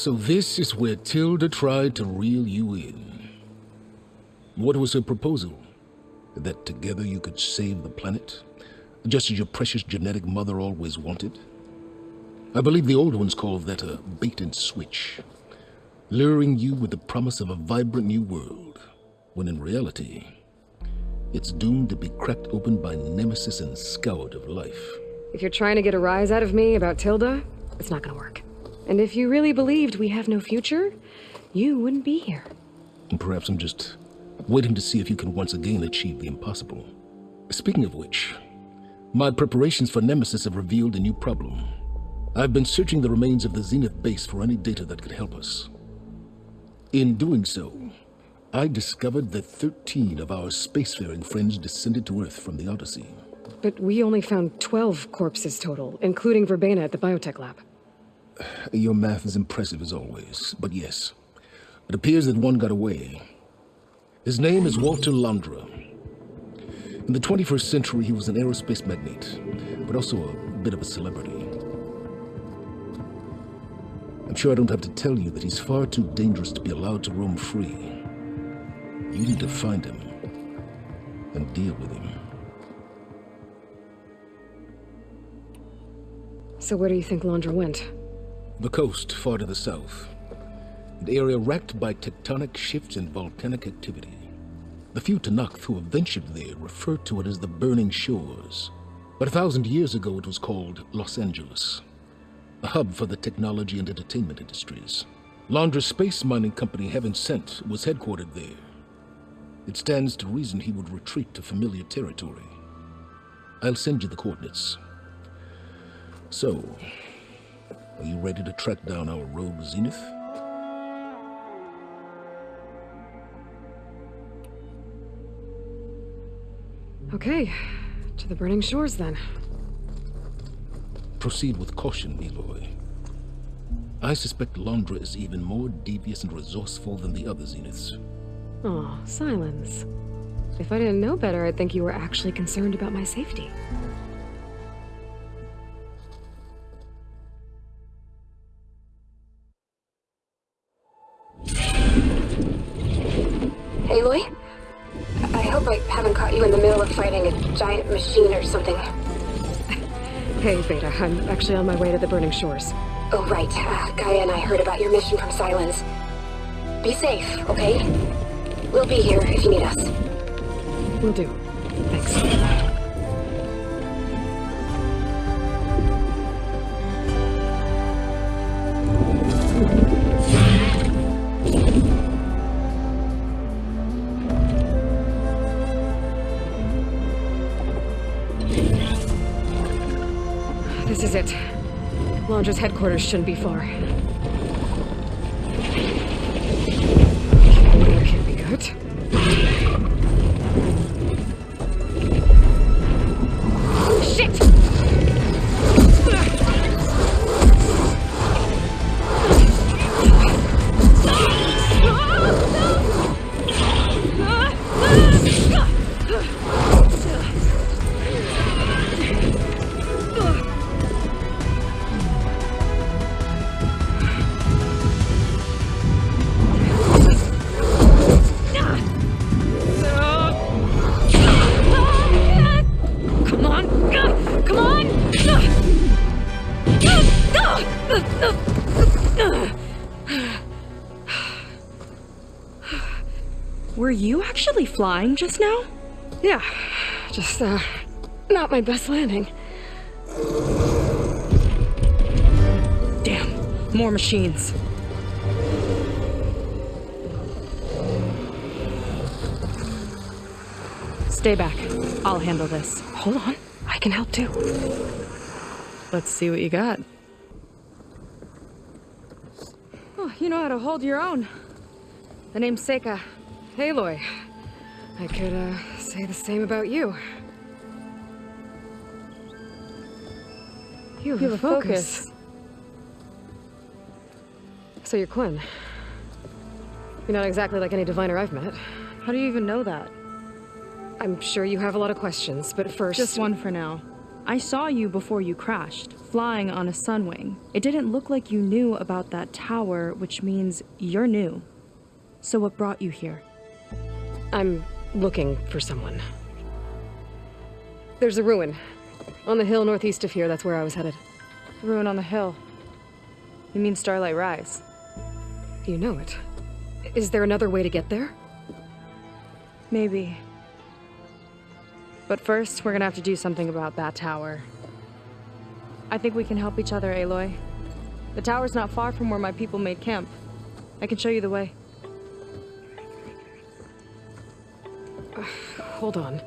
So this is where Tilda tried to reel you in. What was her proposal? That together you could save the planet? Just as your precious genetic mother always wanted? I believe the old ones called that a bait and switch. Luring you with the promise of a vibrant new world, when in reality, it's doomed to be cracked open by nemesis and scoured of life. If you're trying to get a rise out of me about Tilda, it's not gonna work. And if you really believed we have no future, you wouldn't be here. Perhaps I'm just waiting to see if you can once again achieve the impossible. Speaking of which, my preparations for Nemesis have revealed a new problem. I've been searching the remains of the Zenith base for any data that could help us. In doing so, I discovered that 13 of our spacefaring friends descended to Earth from the Odyssey. But we only found 12 corpses total, including Verbena at the biotech lab. Your math is impressive as always, but yes. It appears that one got away. His name is Walter Londra. In the 21st century, he was an aerospace magnate, but also a bit of a celebrity. I'm sure I don't have to tell you that he's far too dangerous to be allowed to roam free. You need to find him and deal with him. So where do you think Londra went? The coast, far to the south. An area racked by tectonic shifts and volcanic activity. The few Tenakth who have ventured there refer to it as the Burning Shores. But a thousand years ago it was called Los Angeles, a hub for the technology and entertainment industries. Londra's space mining company Heaven Sent was headquartered there. It stands to reason he would retreat to familiar territory. I'll send you the coordinates. So, are you ready to track down our rogue Zenith? Okay, to the Burning Shores then. Proceed with caution, Aloy. I suspect Londra is even more devious and resourceful than the other Zeniths. Oh, Sylens. If I didn't know better, I'd think you were actually concerned about my safety. Beta, I'm actually on my way to the Burning Shores. Oh, right. Uh, Gaia and I heard about your mission from Sylens. Be safe, okay? We'll be here if you need us. We'll do. Thanks. Is it. Londra's headquarters shouldn't be far. Were you actually flying just now? Yeah, just, uh, not my best landing. Damn, more machines. Stay back. I'll handle this. Hold on, I can help too. Let's see what you got. Oh, you know how to hold your own. The name's Seika. Aloy. I could, uh, say the same about you. You have, You have focus. focus. So you're Quen. You're not exactly like any diviner I've met. How do you even know that? I'm sure you have a lot of questions, but first... Just one for now. I saw you before you crashed, flying on a sunwing. It didn't look like you knew about that tower, which means you're new. So what brought you here? I'm looking for someone. There's a ruin. On the hill northeast of here, that's where I was headed. Ruin on the hill. You mean Starlight Rise? You know it. Is there another way to get there? Maybe. But first, we're gonna have to do something about that tower. I think we can help each other, Aloy. The tower's not far from where my people made camp. I can show you the way. Hold on.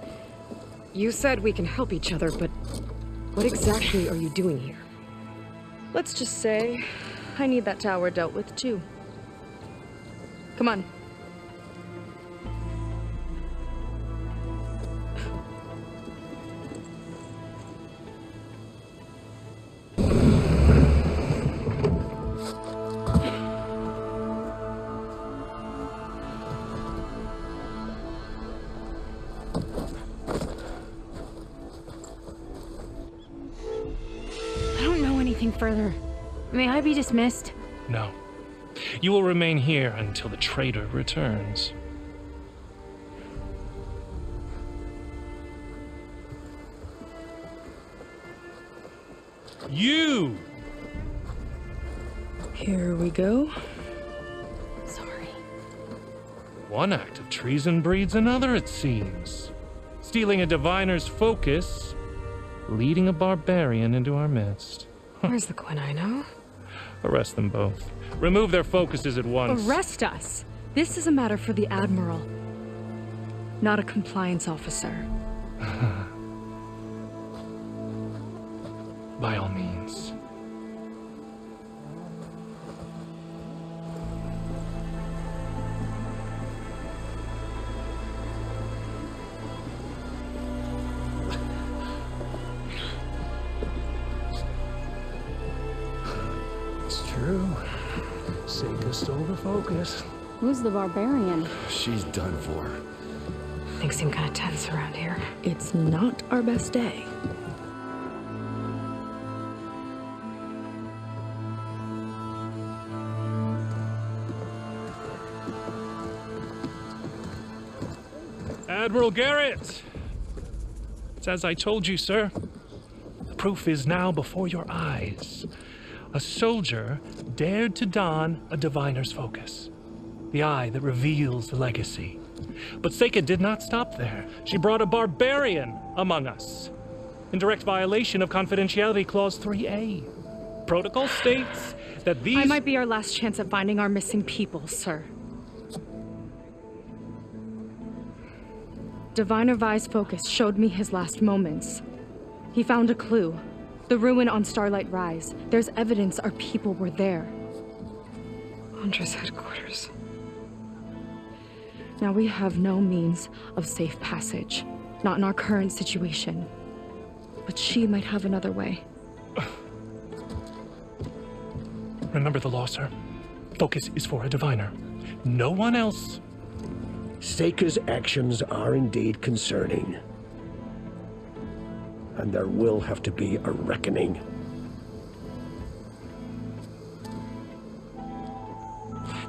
You said we can help each other, but what exactly are you doing here? Let's just say I need that tower dealt with too. Come on. Anything further. May I be dismissed? No. You will remain here until the traitor returns. You! Here we go. Sorry. One act of treason breeds another, it seems. Stealing a diviner's focus, leading a barbarian into our midst. Where's the Quinino? Arrest them both. Remove their focuses at once. Arrest us! This is a matter for the Admiral, not a compliance officer. By all means. Focus. Who's the barbarian? She's done for. Things seem kind of tense around here. It's not our best day. Admiral Garrett! It's as I told you, sir. The proof is now before your eyes. A soldier dared to don a diviner's focus, the eye that reveals the legacy. But Seika did not stop there. She brought a barbarian among us, in direct violation of Confidentiality Clause 3A. Protocol states that these. I might be our last chance at finding our missing people, sir. Diviner Vi's focus showed me his last moments. He found a clue. The ruin on Starlight Rise. There's evidence our people were there. Londra's headquarters. Now we have no means of safe passage. Not in our current situation. But she might have another way. Remember the law, sir. Focus is for a diviner. No one else. Seika's actions are indeed concerning. And there will have to be a reckoning.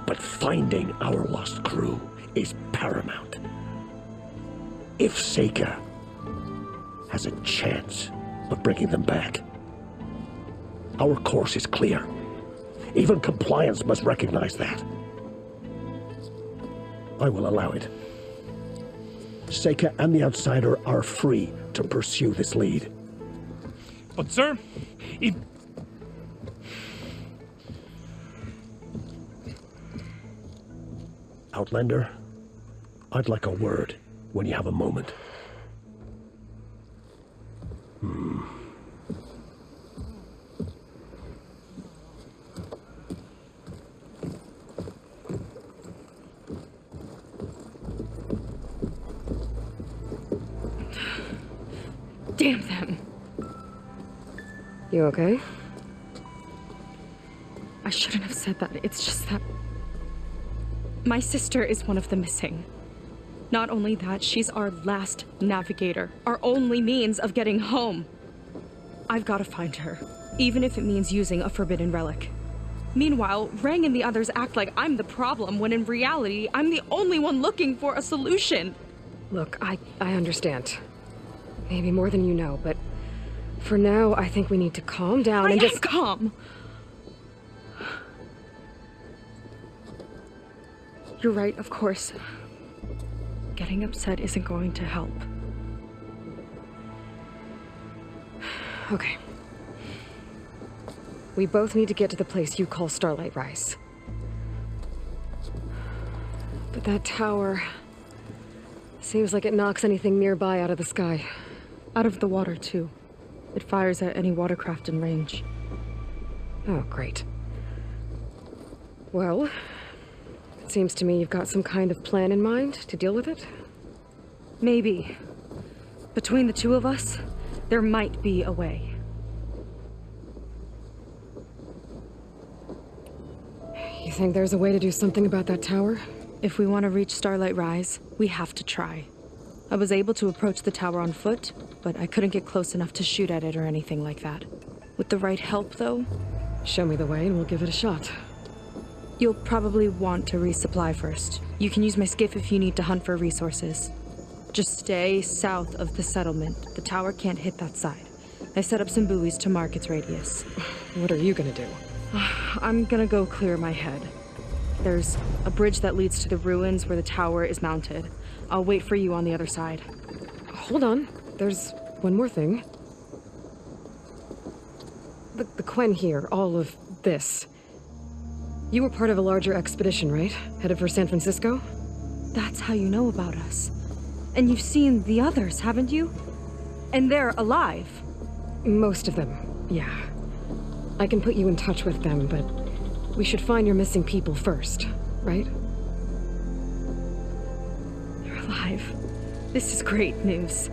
But finding our lost crew is paramount. If Seika has a chance of bringing them back, our course is clear. Even compliance must recognize that. I will allow it. Seika and the Outsider are free to pursue this lead. But, sir, if. Outlander, I'd like a word when you have a moment. Hmm. Damn them! You okay? I shouldn't have said that. It's just that. My sister is one of the missing. Not only that, she's our last navigator, our only means of getting home. I've got to find her, even if it means using a forbidden relic. Meanwhile, Rang and the others act like I'm the problem, when in reality, I'm the only one looking for a solution. Look, I, I understand. Maybe more than you know, but for now, I think we need to calm down I and just- calm. You're right, of course. Getting upset isn't going to help. Okay. We both need to get to the place you call Starlight Rise. But that tower... Seems like it knocks anything nearby out of the sky. Out of the water, too. It fires at any watercraft in range. Oh, great. Well, it seems to me you've got some kind of plan in mind to deal with it. Maybe. Between the two of us, there might be a way. You think there's a way to do something about that tower? If we want to reach Starlight Rise, we have to try. I was able to approach the tower on foot, but I couldn't get close enough to shoot at it or anything like that. With the right help, though, Show me the way and we'll give it a shot. you'll probably want to resupply first. You can use my skiff if you need to hunt for resources. Just stay south of the settlement. The tower can't hit that side. I set up some buoys to mark its radius. What are you gonna do? I'm gonna go clear my head. There's a bridge that leads to the ruins where the tower is mounted. I'll wait for you on the other side. Hold on. There's one more thing. The, the Quen here, all of this. You were part of a larger expedition, right? Headed for San Francisco? That's how you know about us. And you've seen the others, haven't you? And they're alive. Most of them, yeah. I can put you in touch with them, but we should find your missing people first, right? Alive. This is great news.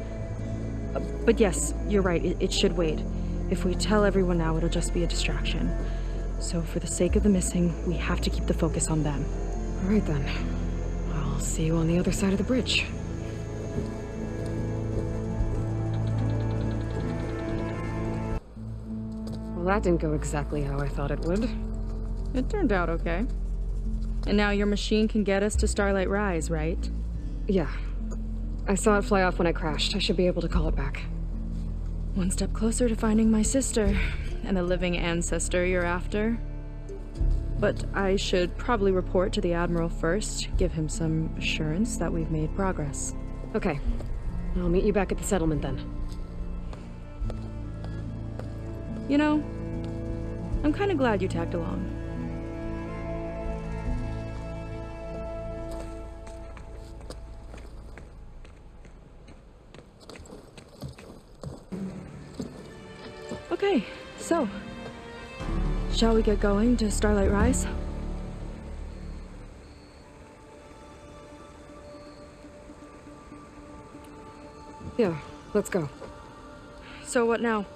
Uh, but yes, you're right, it, it should wait. If we tell everyone now, it'll just be a distraction. So for the sake of the missing, we have to keep the focus on them. All right then. I'll see you on the other side of the bridge. Well, that didn't go exactly how I thought it would. It turned out okay. And now your machine can get us to Starlight Rise, right? Yeah. I saw it fly off when I crashed. I should be able to call it back. One step closer to finding my sister and the living ancestor you're after. But I should probably report to the Admiral first, give him some assurance that we've made progress. Okay. I'll meet you back at the settlement then. You know, I'm kind of glad you tagged along. Shall we get going to Starlight Rise? Yeah, let's go. So what now?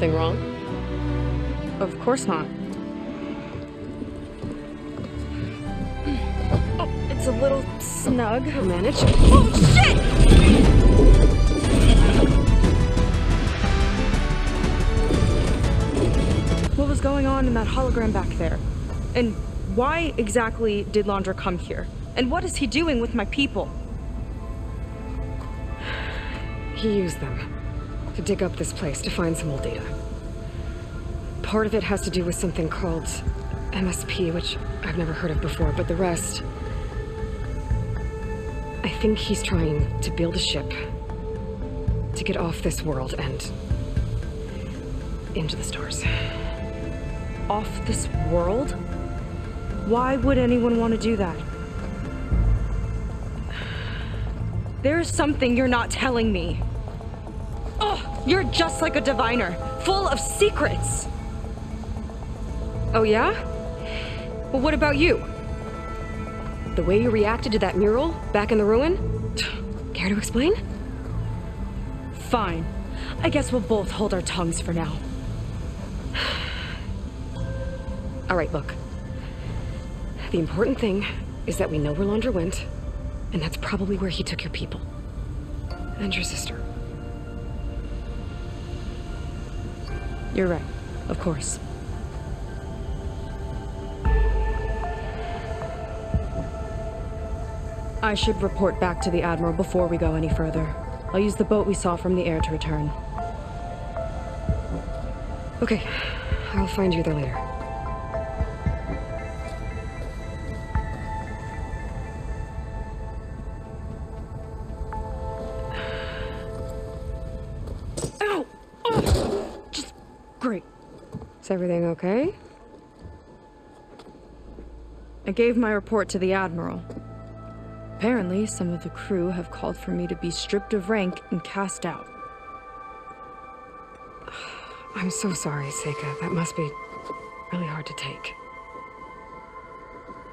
Something wrong? Of course not. Oh, it's a little snug. I'll manage. Oh, shit! What was going on in that hologram back there? And why exactly did Londra come here? And what is he doing with my people? He used them to dig up this place to find some old data. Part of it has to do with something called MSP, which I've never heard of before, but the rest... I think he's trying to build a ship to get off this world and into the stars. Off this world? Why would anyone want to do that? There's something you're not telling me. Oh, you're just like a diviner. full of secrets. Oh yeah? Well, what about you? The way you reacted to that mural back in the ruin? Care to explain? Fine. I guess we'll both hold our tongues for now. All right, look. The important thing is that we know where Londra went, and that's probably where he took your people. And your sister. You're right. Of course. I should report back to the Admiral before we go any further. I'll use the boat we saw from the air to return. Okay, I'll find you there later. Okay? I gave my report to the Admiral. Apparently, some of the crew have called for me to be stripped of rank and cast out. I'm so sorry, Seika. That must be really hard to take.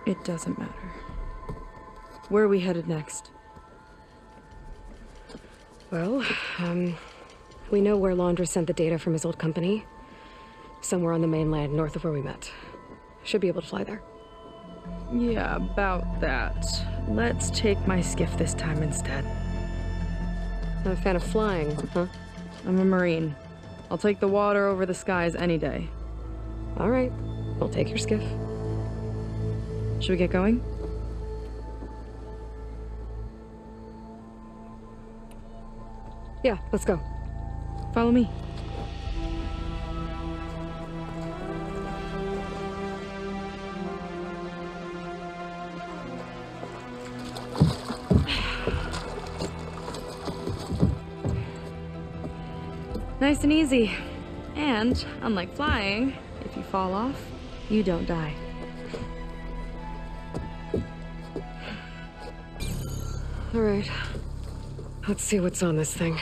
It doesn't matter. Where are we headed next? Well, um, we know where Londra sent the data from his old company. Somewhere on the mainland, north of where we met. Should be able to fly there. Yeah, about that. Let's take my skiff this time instead. Not a fan of flying, huh? I'm a Marine. I'll take the water over the skies any day. All right, we'll take your skiff. Should we get going? Yeah, let's go. Follow me. Nice and easy. And, unlike flying, if you fall off, you don't die. All right. Let's see what's on this thing.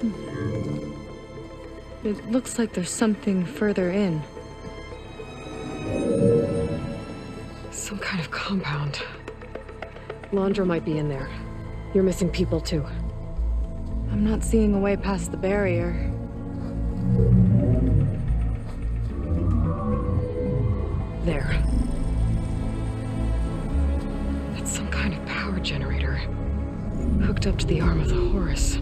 Hmm. It looks like there's something further in. Londra might be in there. You're missing people too. I'm not seeing a way past the barrier. There. That's some kind of power generator. Hooked up to the arm of the Horus.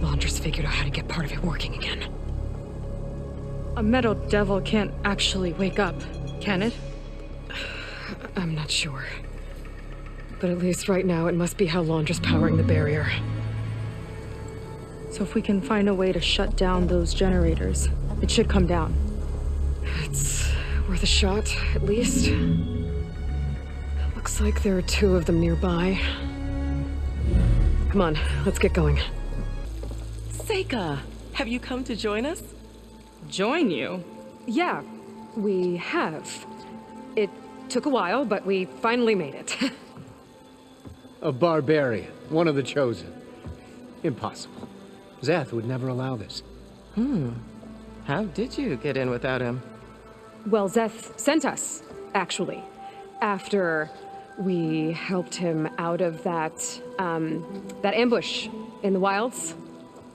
Londra's figured out how to get part of it working again. A metal devil can't actually wake up, can it? I'm not sure. But at least right now, it must be how Londra's powering the barrier. So if we can find a way to shut down those generators, it should come down. It's worth a shot, at least. Looks like there are two of them nearby. Come on, let's get going. Seika, have you come to join us? Join you? Yeah, we have. It took a while, but we finally made it. A barbarian, one of the chosen. Impossible. Zeth would never allow this. Hmm. How did you get in without him? well, Zeth sent us, actually, after we helped him out of that, um, that ambush in the wilds.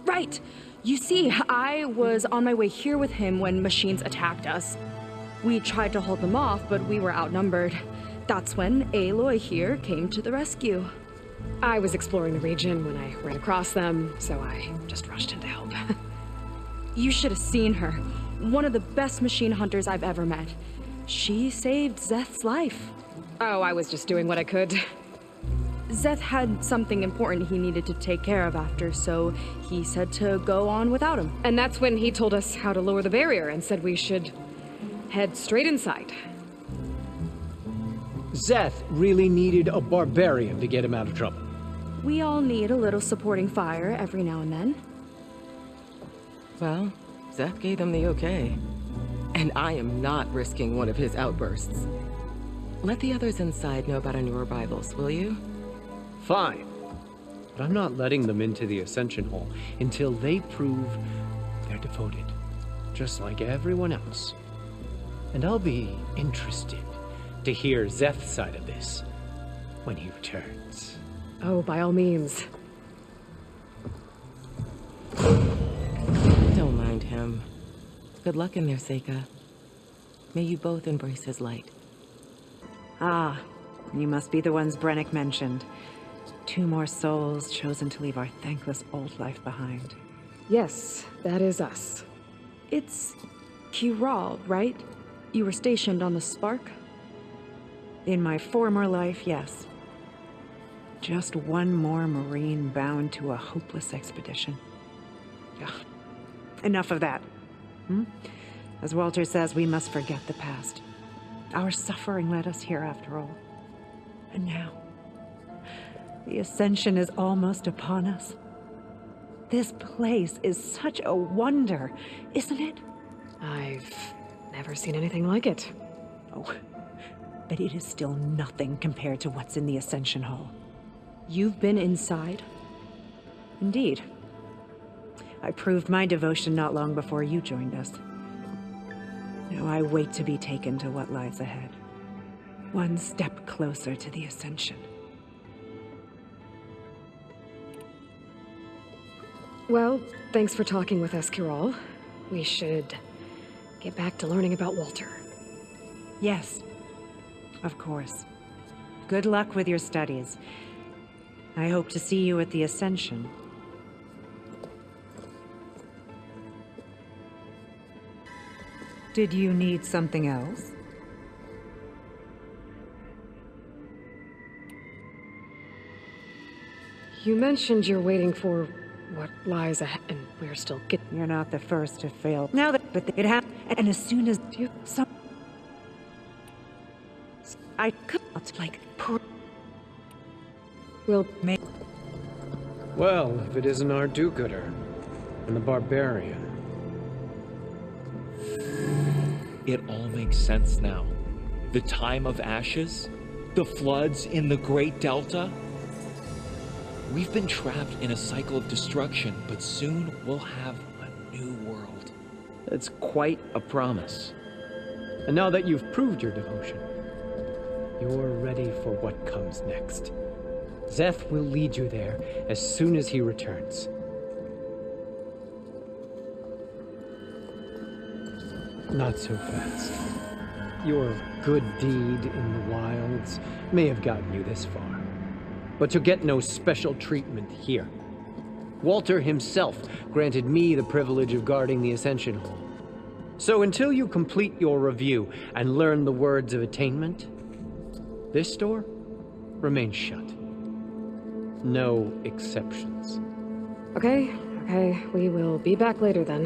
Right! You see, I was on my way here with him when machines attacked us. We tried to hold them off, but we were outnumbered. That's when Aloy here came to the rescue. I was exploring the region when I ran across them, so I just rushed in to help. You should have seen her. One of the best machine hunters I've ever met. She saved Zeth's life. oh, I was just doing what I could. Zeth had something important he needed to take care of after, so he said to go on without him. And that's when he told us how to lower the barrier and said we should head straight inside. Zeth really needed a barbarian to get him out of trouble. We all need a little supporting fire every now and then. Well, Zeth gave them the okay. And I am not risking one of his outbursts. Let the others inside know about our new arrivals, will you? Fine. But I'm not letting them into the Ascension Hall until they prove they're devoted, just like everyone else. And I'll be interested to hear Zeth's side of this when he returns. Oh, by all means. Don't mind him. Good luck in there, Seika. May you both embrace his light. Ah, you must be the ones Brennick mentioned. Two more souls chosen to leave our thankless old life behind. Yes, that is us. It's Kiral, right? You were stationed on the Spark? In my former life, yes. Just one more Marine bound to a hopeless expedition. Ugh. Enough of that. Hmm? As Walter says, we must forget the past. Our suffering led us here after all. And now, the Ascension is almost upon us. This place is such a wonder, isn't it? I've never seen anything like it. Oh, but it is still nothing compared to what's in the Ascension Hall. You've been inside? Indeed. I proved my devotion not long before you joined us. Now I wait to be taken to what lies ahead. One step closer to the Ascension. Well, thanks for talking with us, Kiral. We should get back to learning about Walter. Yes, of course. Good luck with your studies. I hope to see you at the Ascension. Did you need something else? You mentioned you're waiting for what lies ahead, and we're still getting. You're not the first to fail. Now that, but it happened, and as soon as you some, I could not like. We'll make. Well, if it isn't our do-gooder and the barbarian. It all makes sense now. The time of ashes, the floods in the Great Delta. We've been trapped in a cycle of destruction, but soon we'll have a new world. That's quite a promise. And now that you've proved your devotion, you're ready for what comes next. Zeth will lead you there as soon as he returns. Not so fast. Your good deed in the wilds may have gotten you this far, but you'll get no special treatment here. Walter himself granted me the privilege of guarding the Ascension Hall. So until you complete your review and learn the words of attainment, this door remains shut. No exceptions. Okay, okay. We will be back later then.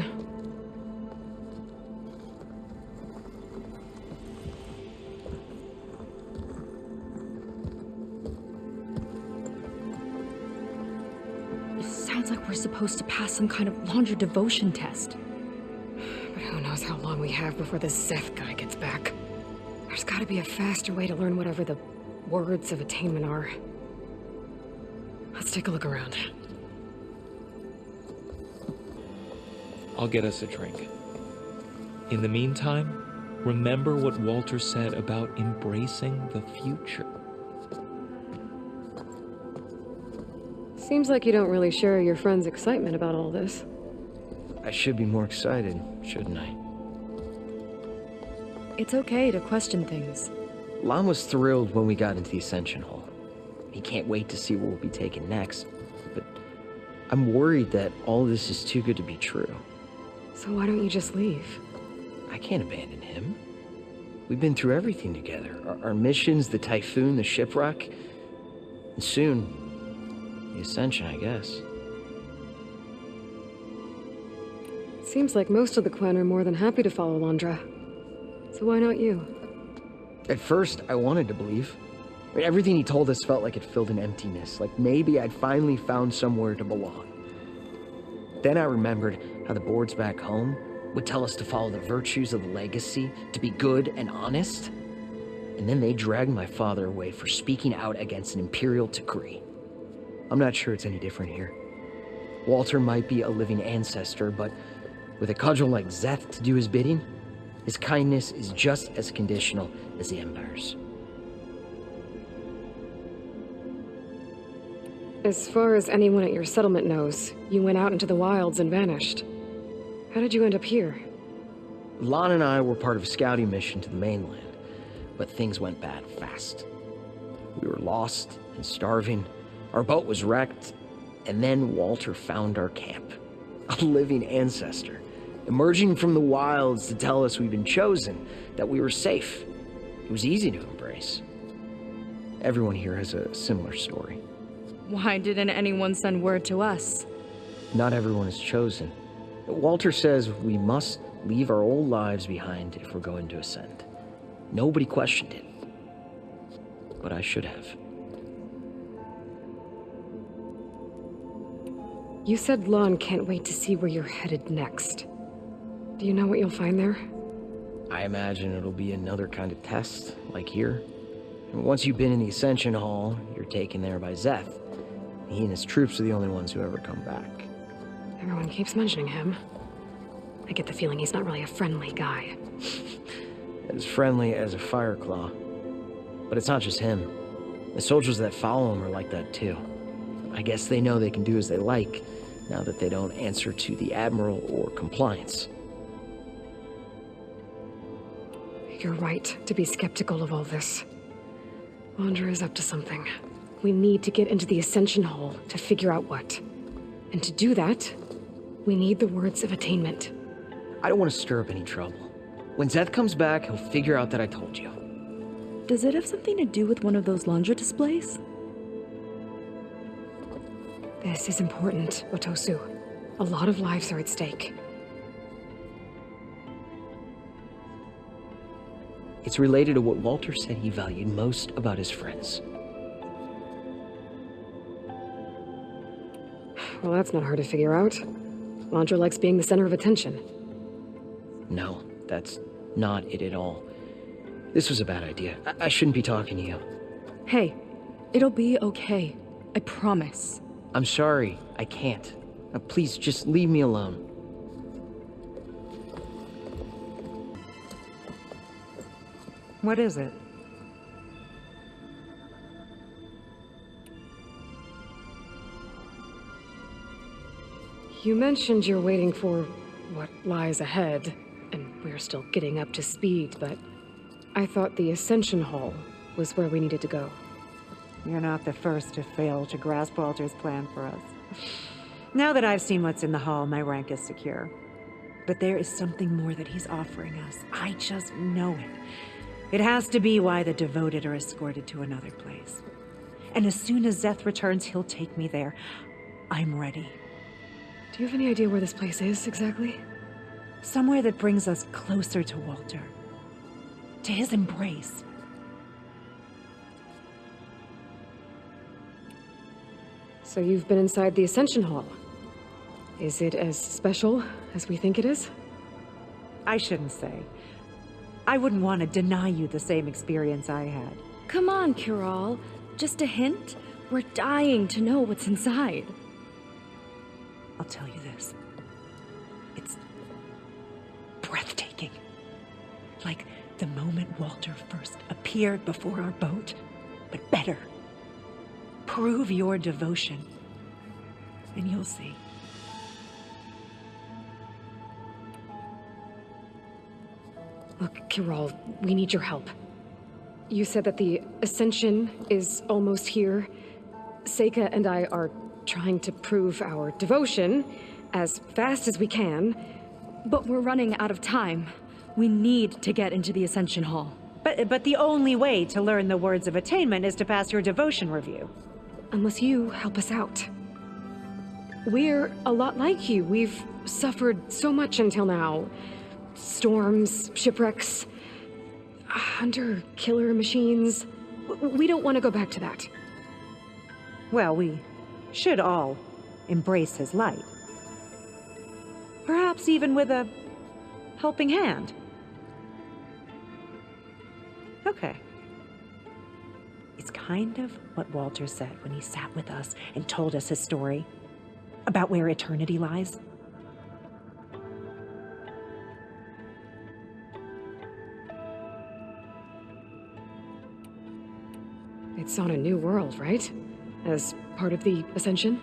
It sounds like we're supposed to pass some kind of Londra devotion test. But who knows how long we have before this Zeth guy gets back. There's gotta be a faster way to learn whatever the words of attainment are. Let's take a look around. I'll get us a drink. In the meantime, remember what Walter said about embracing the future. Seems like you don't really share your friend's excitement about all this. I should be more excited, shouldn't I? It's okay to question things. Lon was thrilled when we got into the Ascension Hall. He can't wait to see what we'll be taken next. But I'm worried that all this is too good to be true. So why don't you just leave? I can't abandon him. We've been through everything together. Our, our missions, the Typhoon, the shipwreck. And soon, the Ascension, I guess. Seems like most of the Quen are more than happy to follow Londra. So why not you? At first, I wanted to believe. I mean, everything he told us felt like it filled an emptiness, like maybe I'd finally found somewhere to belong. Then I remembered how the boards back home would tell us to follow the virtues of the legacy, to be good and honest. And then they dragged my father away for speaking out against an imperial decree. I'm not sure it's any different here. Walter might be a living ancestor, but with a cudgel like Zeth to do his bidding, his kindness is just as conditional as the Empire's. As far as anyone at your settlement knows, you went out into the wilds and vanished. How did you end up here? Lon and I were part of a scouting mission to the mainland, but things went bad fast. We were lost and starving, our boat was wrecked, and then Walter found our camp. A living ancestor, emerging from the wilds to tell us we'd been chosen, that we were safe. It was easy to embrace. Everyone here has a similar story. Why didn't anyone send word to us? Not everyone is chosen. Walter says we must leave our old lives behind if we're going to ascend. Nobody questioned it. But I should have. You said Lon can't wait to see where you're headed next. Do you know what you'll find there? I imagine it'll be another kind of test, like here. And once you've been in the Ascension Hall, you're taken there by Zeth. He and his troops are the only ones who ever come back. Everyone keeps mentioning him. I get the feeling he's not really a friendly guy. As friendly as a Fireclaw. But it's not just him. The soldiers that follow him are like that too. I guess they know they can do as they like, now that they don't answer to the Admiral or compliance. You're right to be skeptical of all this. Londra is up to something. We need to get into the Ascension Hall to figure out what. And to do that, we need the words of attainment. I don't want to stir up any trouble. When Zeth comes back, he'll figure out that I told you. Does it have something to do with one of those Londra displays? This is important, Otosu. A lot of lives are at stake. It's related to what Walter said he valued most about his friends. Well, that's not hard to figure out. Londra likes being the center of attention. No, that's not it at all. This was a bad idea. I, I shouldn't be talking to you. Hey, it'll be okay. I promise. I'm sorry. I can't. Now, please, just leave me alone. What is it? You mentioned you're waiting for what lies ahead, and we're still getting up to speed, but I thought the Ascension Hall was where we needed to go. You're not the first to fail to grasp Walter's plan for us. Now that I've seen what's in the hall, my rank is secure. But there is something more that he's offering us. I just know it. It has to be why the devoted are escorted to another place. And as soon as Zeth returns, he'll take me there. I'm ready. Do you have any idea where this place is, exactly? Somewhere that brings us closer to Walter. To his embrace. So you've been inside the Ascension Hall. Is it as special as we think it is? I shouldn't say. I wouldn't want to deny you the same experience I had. Come on, Kiral. Just a hint? We're dying to know what's inside. I'll tell you this. It's breathtaking. Like the moment Walter first appeared before our boat, but better. Prove your devotion, and you'll see. Look, Kiral, we need your help. You said that the Ascension is almost here. Seika and I are trying to prove our devotion as fast as we can. But we're running out of time. We need to get into the Ascension Hall. But, but the only way to learn the words of attainment is to pass your devotion review. Unless you help us out. We're a lot like you. We've suffered so much until now. Storms, shipwrecks, hunter-killer machines. We don't want to go back to that. Well, we should all embrace his light. Perhaps even with a helping hand. Okay. It's kind of what Walter said when he sat with us and told us his story about where eternity lies. It's on a new world, right? As part of the Ascension?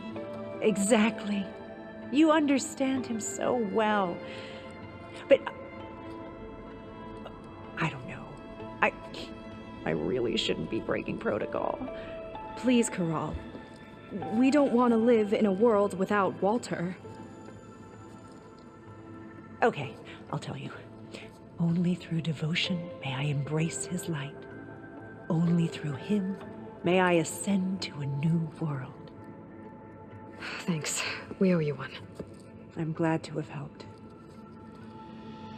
Exactly. You understand him so well. But uh, I don't know. I I really shouldn't be breaking protocol. Please, Karal. We don't want to live in a world without Walter. Okay, I'll tell you. Only through devotion may I embrace his light. Only through him may I ascend to a new world. Thanks. We owe you one. I'm glad to have helped.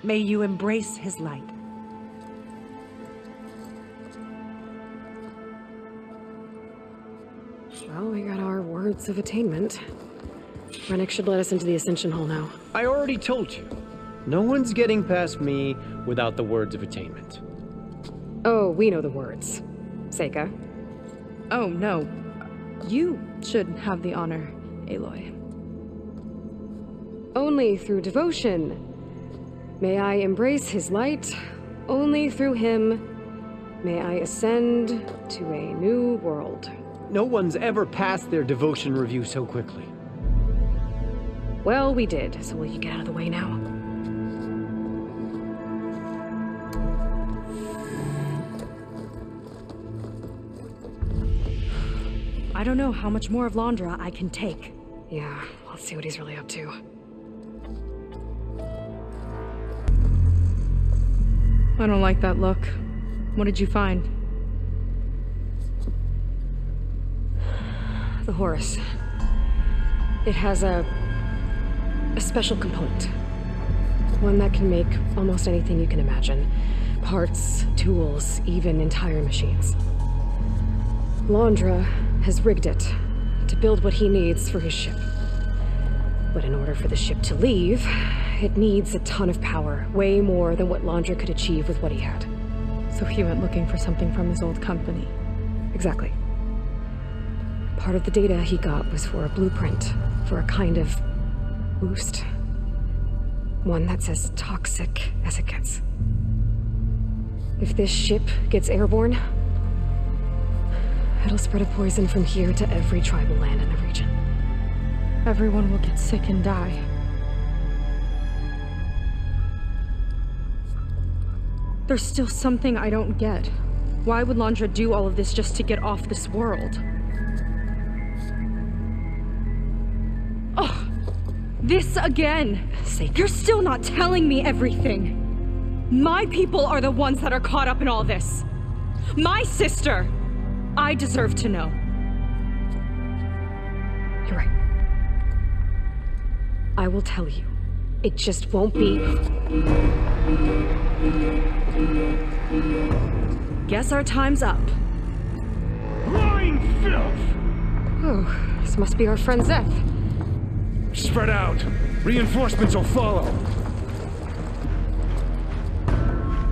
May you embrace his light. Well, we got our words of attainment. Rennick should let us into the Ascension Hall now. I already told you. No one's getting past me without the words of attainment. Oh, we know the words. Seyka. Oh, no. You should have the honor, Aloy. Only through devotion may I embrace his light. Only through him may I ascend to a new world. No one's ever passed their devotion review so quickly. Well, we did, so will you get out of the way now? I don't know how much more of Londra I can take. Yeah, let's see what he's really up to. I don't like that look. What did you find? The Horus. It has a... a special component. One that can make almost anything you can imagine. Parts, tools, even entire machines. Londra has rigged it to build what he needs for his ship. But in order for the ship to leave, it needs a ton of power, way more than what Londra could achieve with what he had. So he went looking for something from his old company. Exactly. Part of the data he got was for a blueprint, for a kind of boost. One that's as toxic as it gets. If this ship gets airborne, it'll spread a poison from here to every tribal land in the region. Everyone will get sick and die. There's still something I don't get. Why would Londra do all of this just to get off this world? Oh, this again! You're still not telling me everything! My people are the ones that are caught up in all this! My sister! I deserve to know. You're right. I will tell you. It just won't be... Guess our time's up. Lying filth! Oh, this must be our friend Zeth. Spread out. Reinforcements will follow.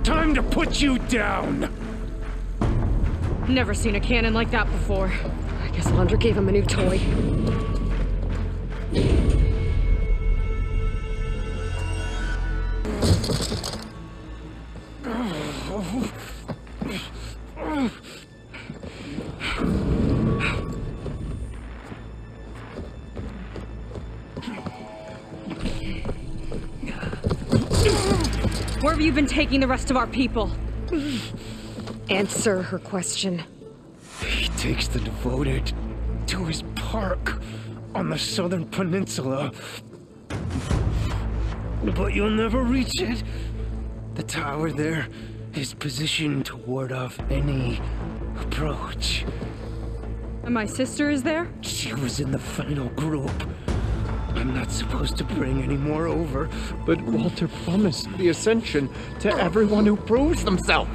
Time to put you down! Never seen a cannon like that before. I guess Londra gave him a new toy. Where have you been taking the rest of our people? Answer her question. He takes the devoted to his park on the southern peninsula. But you'll never reach it. The tower there is positioned to ward off any approach. And my sister is there? She was in the final group. I'm not supposed to bring any more over. But Walter promised the Ascension to everyone who proves themselves.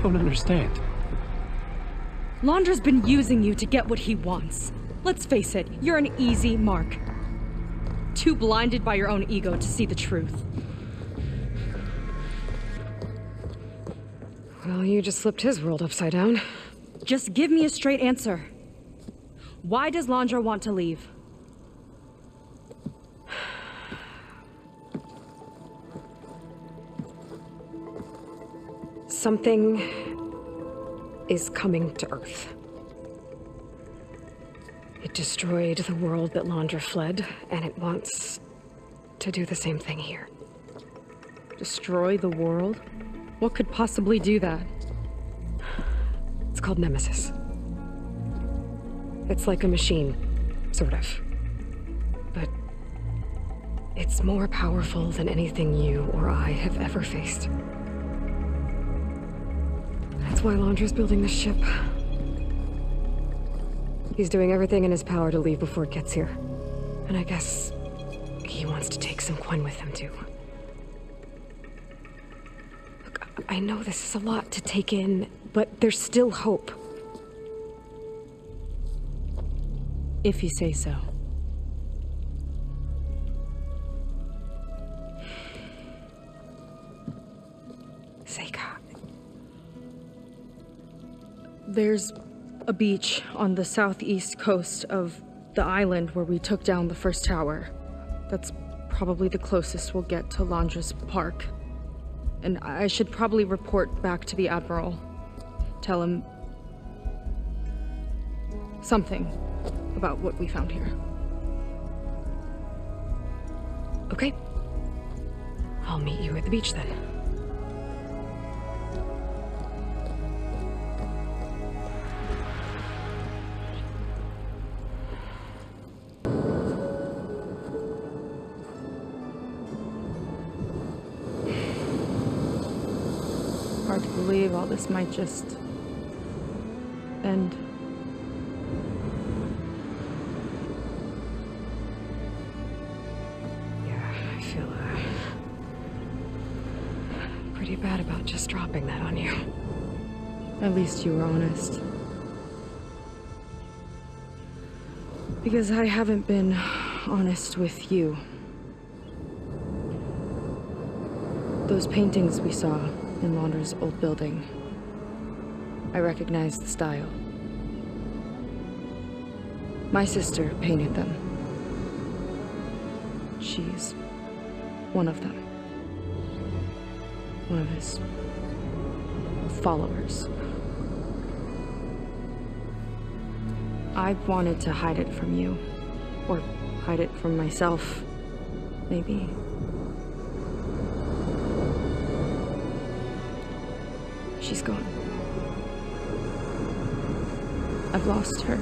I don't understand. Londra's been using you to get what he wants. Let's face it, you're an easy mark. Too blinded by your own ego to see the truth. Well, you just flipped his world upside down. Just give me a straight answer. Why does Londra want to leave? Something is coming to Earth. It destroyed the world that Londra fled, and it wants to do the same thing here. Destroy the world? What could possibly do that? It's called Nemesis. It's like a machine, sort of. But it's more powerful than anything you or I have ever faced. That's why Londra's building this ship. He's doing everything in his power to leave before it gets here. And I guess he wants to take some Quen with him, too. Look, I know this is a lot to take in, but there's still hope. If you say so. There's a beach on the southeast coast of the island where we took down the first tower. That's probably the closest we'll get to Londra's park. And I should probably report back to the Admiral. Tell him... something about what we found here. Okay. I'll meet you at the beach then. This might just end. Yeah, I feel uh, pretty bad about just dropping that on you. At least you were honest. Because I haven't been honest with you. Those paintings we saw in Londra's old building. I recognize the style. My sister painted them. She's one of them. One of his followers. I wanted to hide it from you. Or hide it from myself, maybe. She's gone. I've lost her.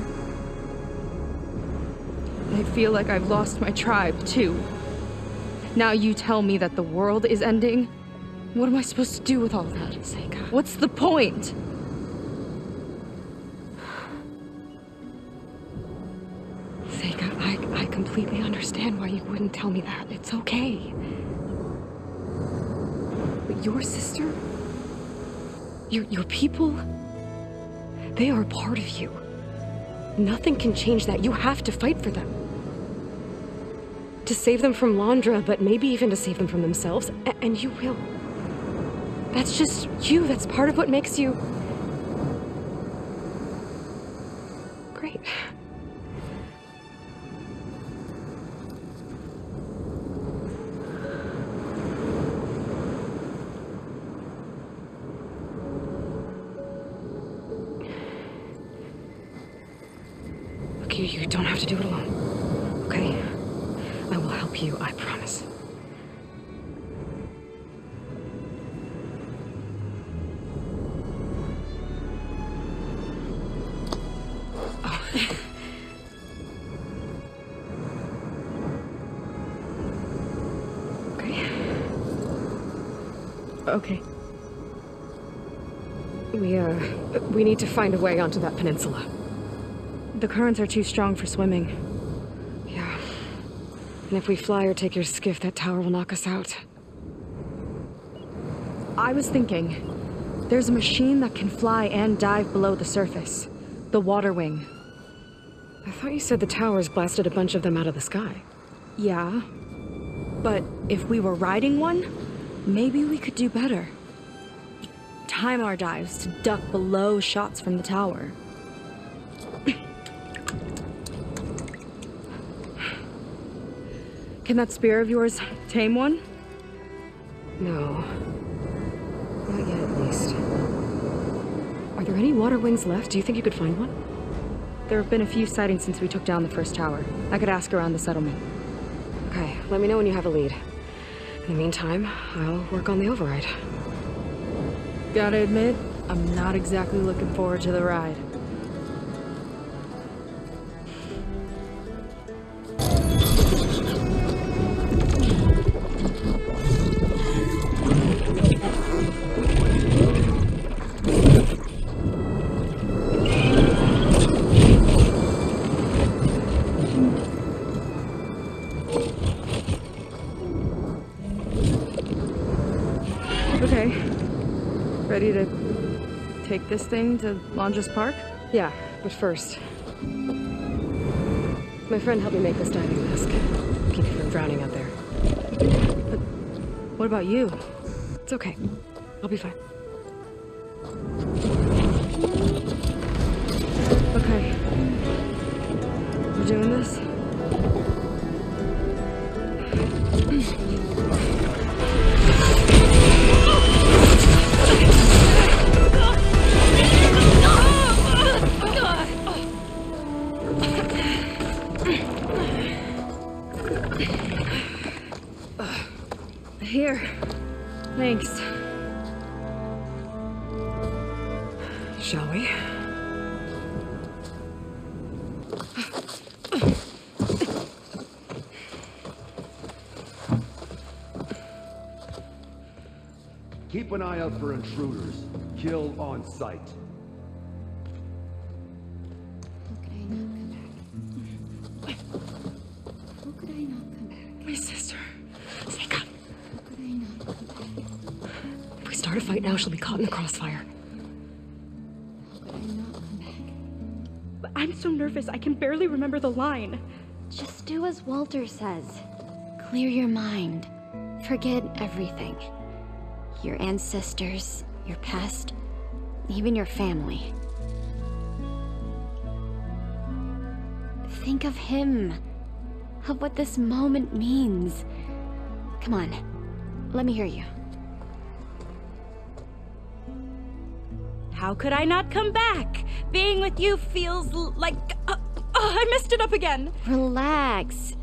I feel like I've lost my tribe, too. Now you tell me that the world is ending? What am I supposed to do with all that? Seyka. What's the point? Seyka, I, I completely understand why you wouldn't tell me that. It's okay. But your sister, your, your people, they are part of you. Nothing can change that. You have to fight for them. To save them from Londra, but maybe even to save them from themselves, a- and you will. That's just you. That's part of what makes you... we need to find a way onto that peninsula. The currents are too strong for swimming. Yeah. And if we fly or take your skiff, that tower will knock us out. I was thinking, there's a machine that can fly and dive below the surface. The water wing. I thought you said the towers blasted a bunch of them out of the sky. Yeah. But if we were riding one, maybe we could do better. Time our dives to duck below shots from the tower. Can that spear of yours tame one? No. Not yet, at least. Are there any water wings left? Do you think you could find one? There have been a few sightings since we took down the first tower. I could ask around the settlement. Okay, let me know when you have a lead. In the meantime, I'll work on the override. Gotta admit, I'm not exactly looking forward to the ride. This thing to Londra's Park? Yeah, but first... My friend helped me make this diving mask. Keep you from drowning out there. But what about you? It's okay. I'll be fine. Intruders. Kill on sight. My sister. Seyka. If we start a fight now, she'll be caught in the crossfire. But I'm so nervous, I can barely remember the line. Just do as Walter says. Clear your mind. Forget everything. Your ancestors, your past, even your family. Think of him. Of what this moment means. Come on. Let me hear you. How could I not come back? Being with you feels like. Uh, oh, I messed it up again. Relax.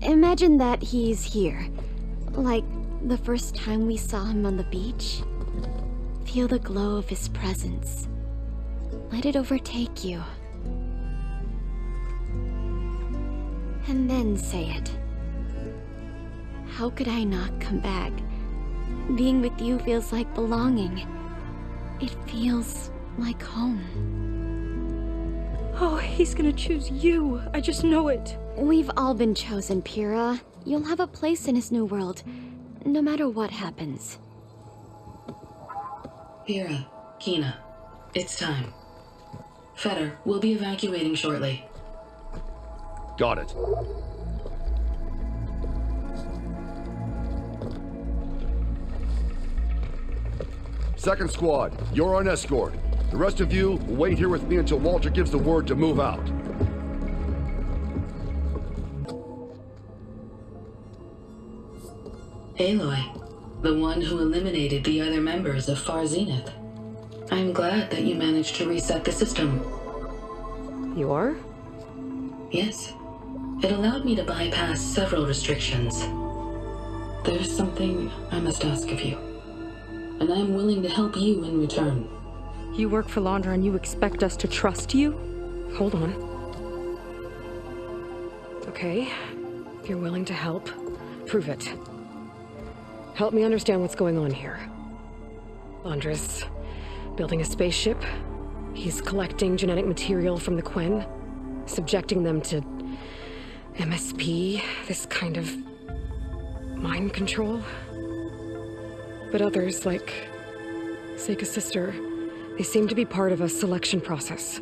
Imagine that he's here. Like the first time we saw him on the beach. Feel the glow of his presence. Let it overtake you. And then say it. How could I not come back? Being with you feels like belonging. It feels like home. Oh, he's gonna choose you. I just know it. We've all been chosen, Pyrrha. You'll have a place in his new world, no matter what happens. Hira, Kina, it's time. Fetter, we'll be evacuating shortly. Got it. Second squad, you're on escort. The rest of you will wait here with me until Walter gives the word to move out. Aloy, the one who eliminated the other members of Far Zenith. I'm glad that you managed to reset the system. You are? Yes. It allowed me to bypass several restrictions. There's something I must ask of you. And I'm willing to help you in return. You work for Londra and you expect us to trust you? Hold on. Okay. If you're willing to help, prove it. Help me understand what's going on here. Londra's, building a spaceship. He's collecting genetic material from the Quen, subjecting them to MSP, this kind of mind control. But others, like Seyka's sister, they seem to be part of a selection process.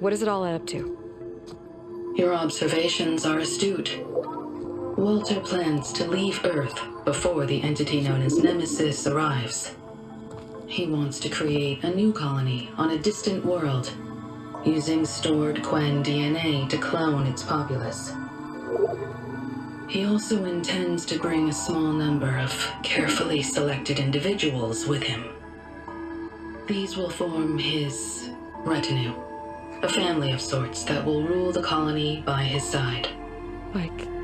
What does it all add up to? Your observations are astute. Walter plans to leave Earth before the entity known as Nemesis arrives. he wants to create a new colony on a distant world, using stored Quen DNA to clone its populace. He also intends to bring a small number of carefully selected individuals with him. These will form his retinue, a family of sorts that will rule the colony by his side. Like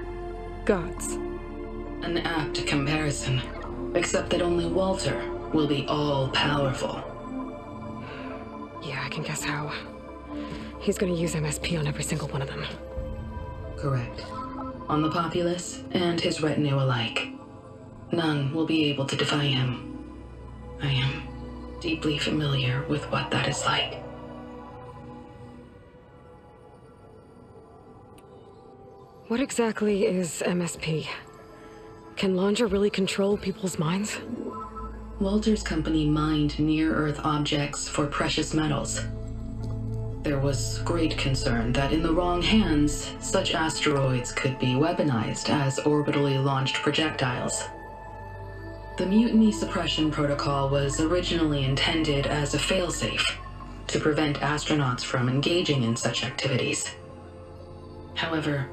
gods. An apt comparison, except that only Walter will be all powerful. Yeah, I can guess how. He's gonna use MSP on every single one of them. Correct. On the populace and his retinue alike. None will be able to defy him. I am deeply familiar with what that is like. What exactly is MSP? Can Londra really control people's minds? Walter's company mined near-Earth objects for precious metals. There was great concern that in the wrong hands, such asteroids could be weaponized as orbitally launched projectiles. The Mutiny Suppression Protocol was originally intended as a failsafe to prevent astronauts from engaging in such activities. However,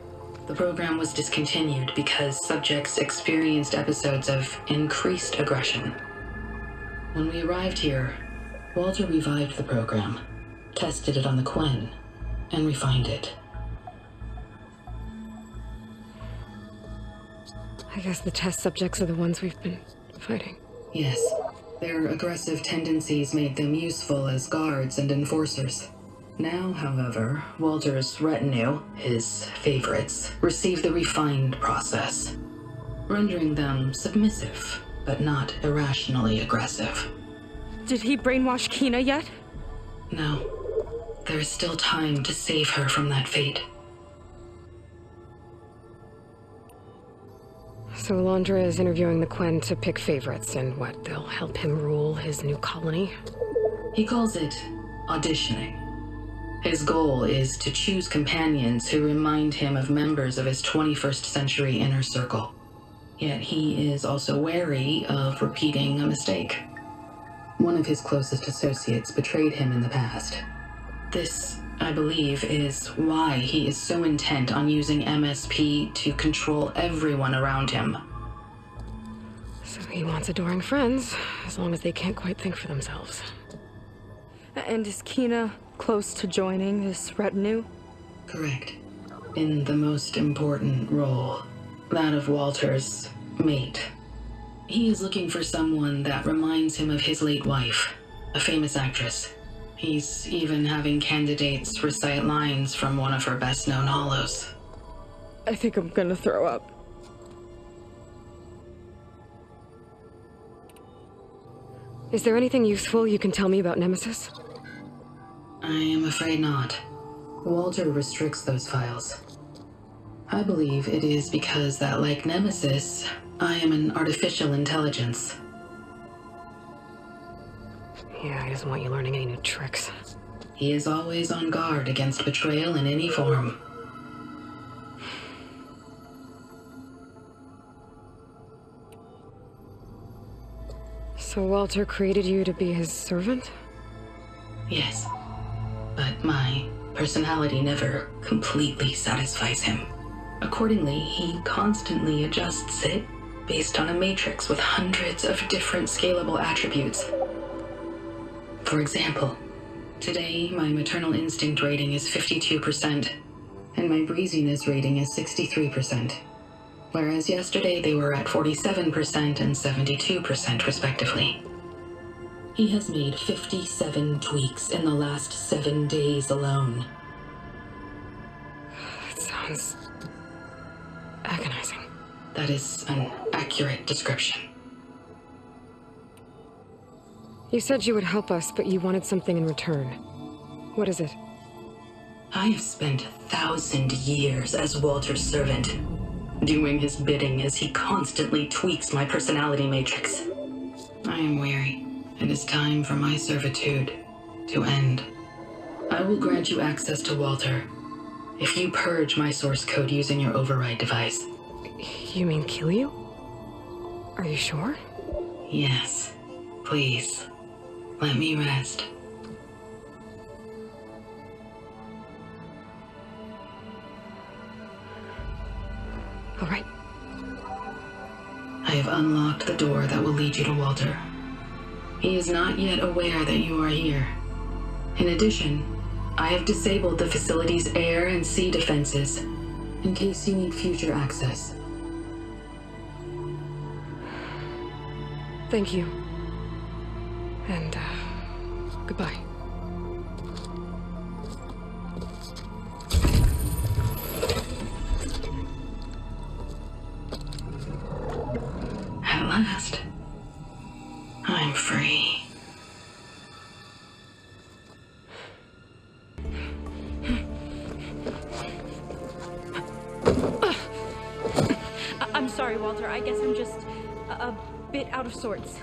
the program was discontinued because subjects experienced episodes of increased aggression. When we arrived here, Walter revived the program, tested it on the Quen, and refined it. I guess the test subjects are the ones we've been fighting. Yes, their aggressive tendencies made them useful as guards and enforcers. Now, however, Walter's retinue, his favorites, receive the refined process, rendering them submissive, but not irrationally aggressive. Did he brainwash Kina yet? No. There is still time to save her from that fate. So Londra is interviewing the Quen to pick favorites, and what, they'll help him rule his new colony? He calls it auditioning. His goal is to choose companions who remind him of members of his 21st century inner circle. Yet he is also wary of repeating a mistake. One of his closest associates betrayed him in the past. This, I believe, is why he is so intent on using MSP to control everyone around him. So he wants adoring friends, as long as they can't quite think for themselves. And is Kina close to joining this retinue? Correct. In the most important role, that of Walter's mate. He is looking for someone that reminds him of his late wife, a famous actress. He's even having candidates recite lines from one of her best known hollows. I think I'm gonna throw up. Is there anything useful you can tell me about Nemesis? I am afraid not. Walter restricts those files. I believe it is because that, like Nemesis, I am an artificial intelligence. Yeah, he doesn't want you learning any new tricks. He is always on guard against betrayal in any form. So Walter created you to be his servant? Yes. But my personality never completely satisfies him. Accordingly, he constantly adjusts it based on a matrix with hundreds of different scalable attributes. For example, today my maternal instinct rating is 52%, and my breeziness rating is 63%, whereas yesterday they were at 47% and 72% respectively. He has made 57 tweaks in the last seven days alone. That sounds agonizing. That is an accurate description. You said you would help us, but you wanted something in return. What is it? I have spent a thousand years as Walter's servant, doing his bidding as he constantly tweaks my personality matrix. I am weary. It is time for my servitude to end. I will grant you access to Walter if you purge my source code using your override device. You mean kill you? Are you sure? Yes. Please. Let me rest. All right. I have unlocked the door that will lead you to Walter. He is not yet aware that you are here. In addition, I have disabled the facility's air and sea defenses in case you need future access. Thank you. And, uh, goodbye.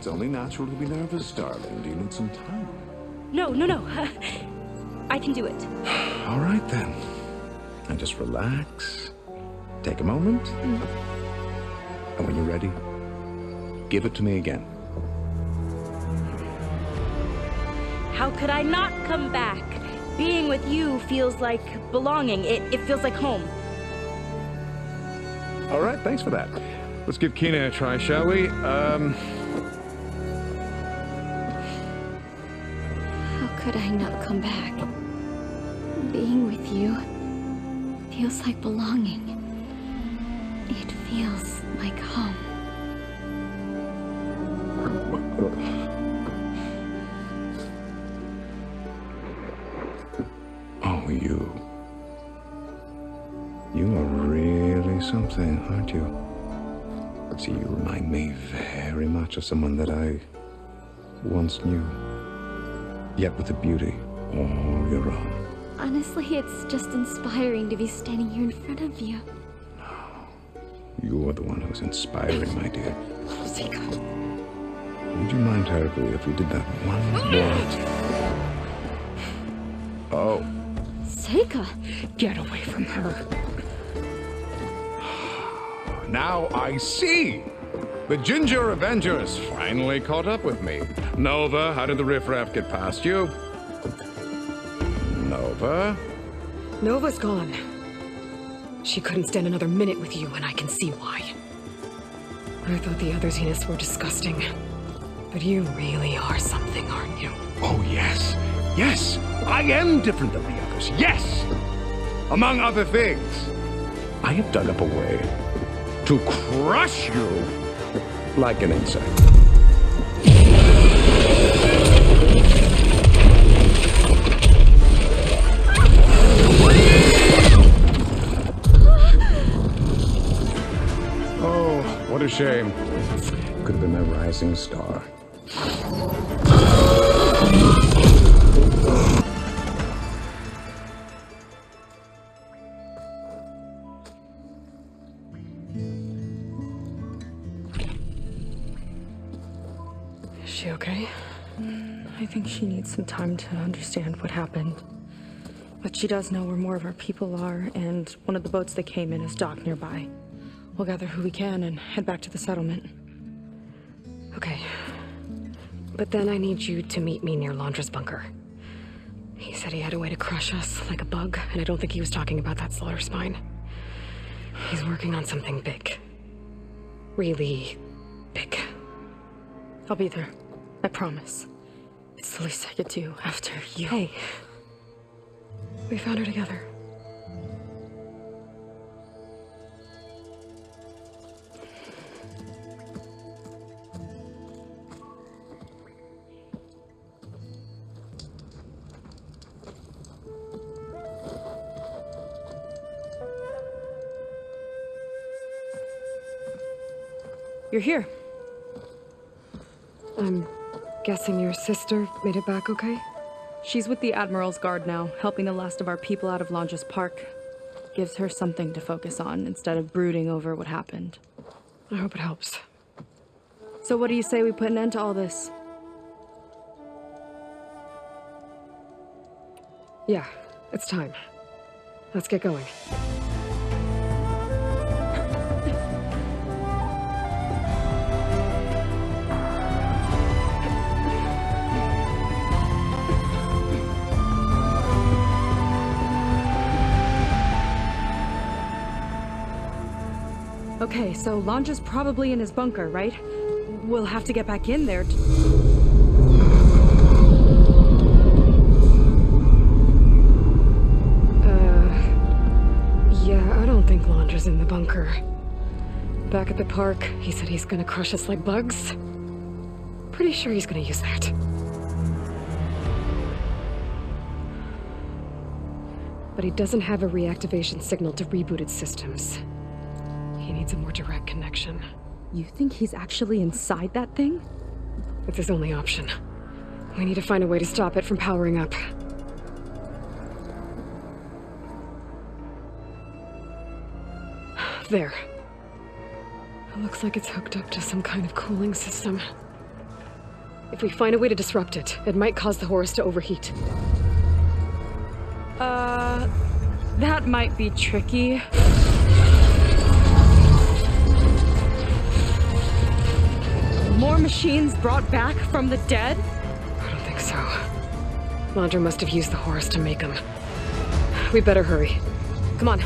Only natural to be nervous, darling. Do you need some time? No, no, no. I can do it. All right, then. Now just relax. Take a moment. And when you're ready, give it to me again. How could I not come back? Being with you feels like belonging. It, it feels like home. All right, thanks for that. Let's give Kina a try, shall we? Um, could I not come back? Being with you feels like belonging. It feels like home. oh, you. You are really something, aren't you? See, you remind me very much of someone that I once knew. Yet with a beauty all your own. Honestly, it's just inspiring to be standing here in front of you. No. You're the one who's inspiring, my dear. Seyka. Would you mind terribly if we did that one more? Oh, Seyka! Get away from her. now I see! The Ginger Avengers finally caught up with me. Nova, how did the riffraff get past you? Nova? Nova's gone. She couldn't stand another minute with you, and I can see why. I thought the other Zeniths were disgusting. But you really are something, aren't you? Oh, yes. Yes! I am different than the others. Yes! Among other things, I have dug up a way to crush you like an insect. Oh, what a shame. Could have been a rising star. She okay? Mm, I think she needs some time to understand what happened. But she does know where more of our people are, and one of the boats that came in is docked nearby. We'll gather who we can and head back to the settlement. Okay. But then I need you to meet me near Londra's bunker. He said he had a way to crush us like a bug, and I don't think he was talking about that slaughter spine. He's working on something big. Really big. I'll be there. I promise. It's the least I could do after you. Hey. We found her together. You're here. I'm guessing your sister made it back okay? She's with the Admiral's Guard now, helping the last of our people out of Londra's Park. Gives her something to focus on instead of brooding over what happened. I hope it helps. So what do you say we put an end to all this? Yeah, it's time. Let's get going. Okay, so Londra's probably in his bunker, right? We'll have to get back in there. Uh, yeah, I don't think Londra's in the bunker. Back at the park, he said he's gonna crush us like bugs. Pretty sure he's gonna use that. But he doesn't have a reactivation signal to rebooted systems. He needs a more direct connection. You think he's actually inside that thing? It's his only option. We need to find a way to stop it from powering up. There. It looks like it's hooked up to some kind of cooling system. If we find a way to disrupt it, it might cause the Horus to overheat. Uh, that might be tricky. More machines brought back from the dead? I don't think so. Londra must have used the Horus to make them. We better hurry. Come on.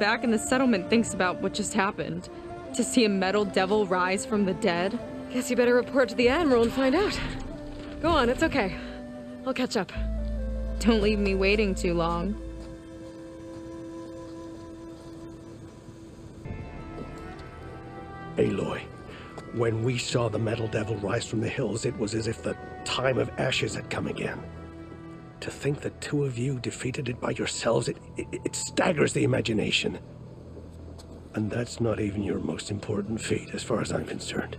Back in the settlement thinks about what just happened. To see a metal devil rise from the dead? Guess you better report to the Admiral and find out. Go on, it's okay. I'll catch up. Don't leave me waiting too long. Aloy, when we saw the Metal Devil rise from the hills, it was as if the time of ashes had come again. To think the two of you defeated it by yourselves, it, it, it staggers the imagination. And that's not even your most important feat, as far as I'm concerned.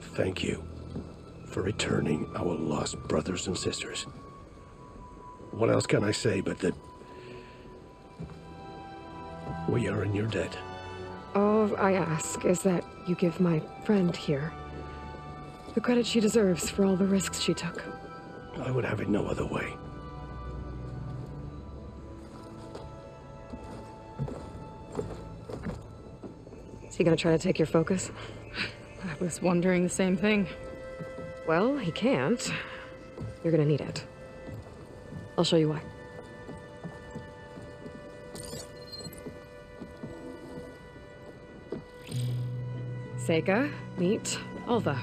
Thank you for returning our lost brothers and sisters. What else can I say but that we are in your debt? All I ask is that you give my friend here the credit she deserves for all the risks she took. I would have it no other way. Is he gonna try to take your focus? I was wondering the same thing. Well, he can't. You're gonna need it. I'll show you why. Seyka, meet Alva.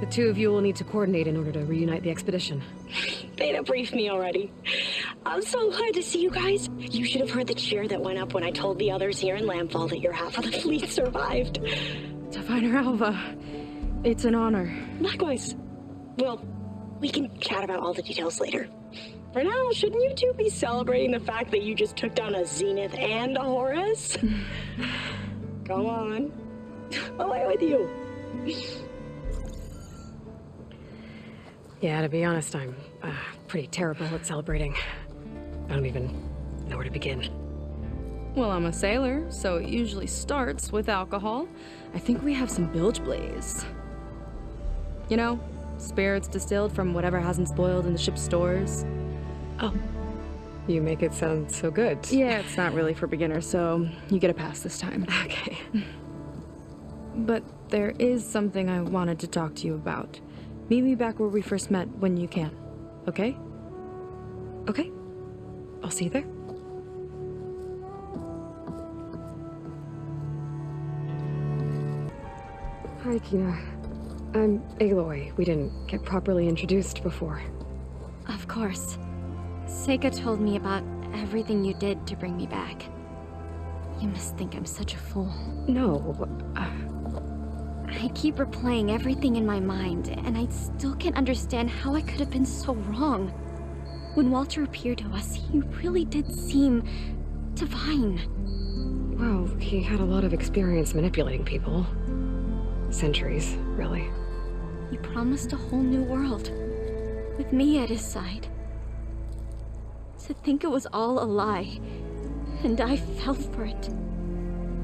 The two of you will need to coordinate in order to reunite the expedition. Beta briefed me already. I'm so glad to see you guys. You should have heard the cheer that went up when I told the others here in Landfall that your half of the fleet survived. Diviner Alva, it's an honor. Likewise. Well, we can chat about all the details later. For now, shouldn't you two be celebrating the fact that you just took down a Zenith and a Horus? Come on. Away with you. Yeah, to be honest, I'm uh, pretty terrible at celebrating. I don't even know where to begin. Well, I'm a sailor, so it usually starts with alcohol. I think we have some bilge blaze. You know, spirits distilled from whatever hasn't spoiled in the ship's stores. Oh. You make it sound so good. Yeah, it's not really for beginners, so you get a pass this time. Okay. But there is something I wanted to talk to you about. Meet me back where we first met when you can, okay? Okay. I'll see you there. Hi, Kina. I'm Aloy. We didn't get properly introduced before. Of course. Seyka told me about everything you did to bring me back. You must think I'm such a fool. No. Uh... I keep replaying everything in my mind, and I still can't understand how I could have been so wrong. When Walter appeared to us, he really did seem divine. Well, he had a lot of experience manipulating people. Centuries, really. He promised a whole new world, with me at his side. To think it was all a lie, and I fell for it.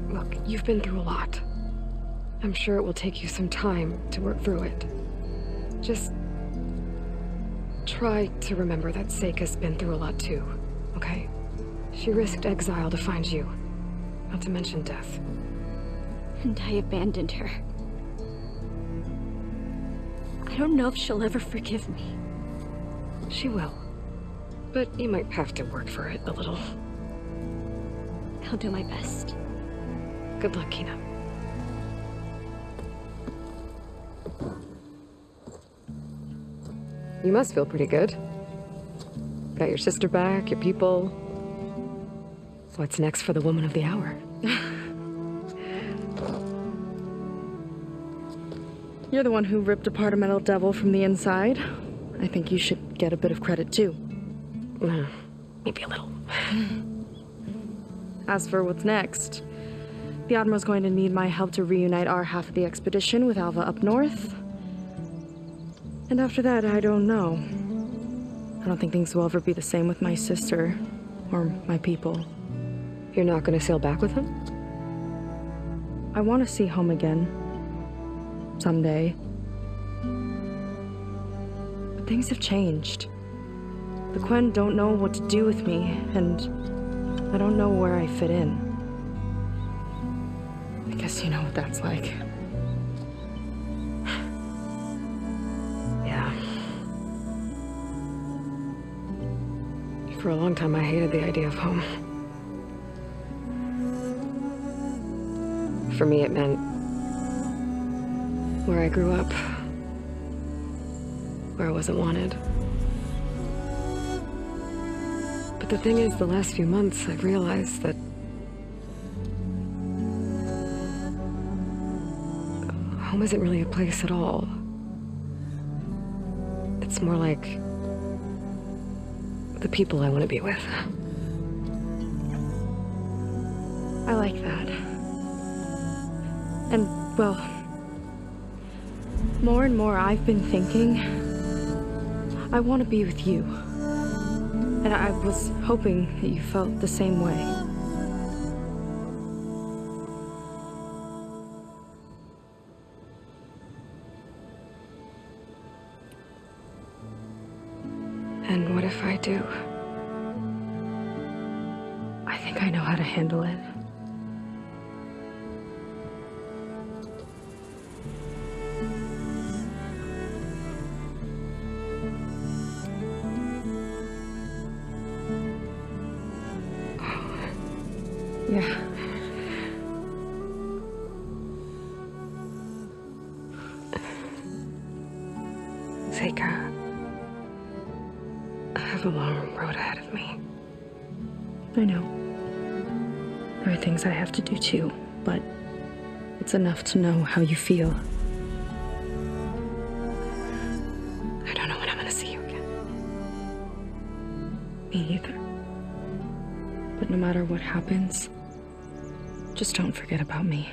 Look, you've been through a lot. I'm sure it will take you some time to work through it. Just try to remember that Seyka's been through a lot too, okay? She risked exile to find you, not to mention death. And I abandoned her. I don't know if she'll ever forgive me. She will. But you might have to work for it a little. I'll do my best. Good luck, Kina. You must feel pretty good. Got your sister back, your people. What's next for the woman of the hour? You're the one who ripped apart a metal devil from the inside. I think you should get a bit of credit too. Uh, maybe a little. As for what's next, the Admiral's going to need my help to reunite our half of the expedition with Alva up north. And after that, I don't know. I don't think things will ever be the same with my sister or my people. You're not going to sail back with them? I want to see home again. Someday. But things have changed. The Quen don't know what to do with me, and I don't know where I fit in. I guess you know what that's like. For a long time, I hated the idea of home. For me, it meant where I grew up, where I wasn't wanted. But the thing is, the last few months, I've realized that home isn't really a place at all. It's more like the people I want to be with. I like that. And, well, more and more I've been thinking, I want to be with you. And I was hoping that you felt the same way. And what if I do? I think I know how to handle it. It's enough to know how you feel. I don't know when I'm gonna see you again. Me either. But no matter what happens, just don't forget about me.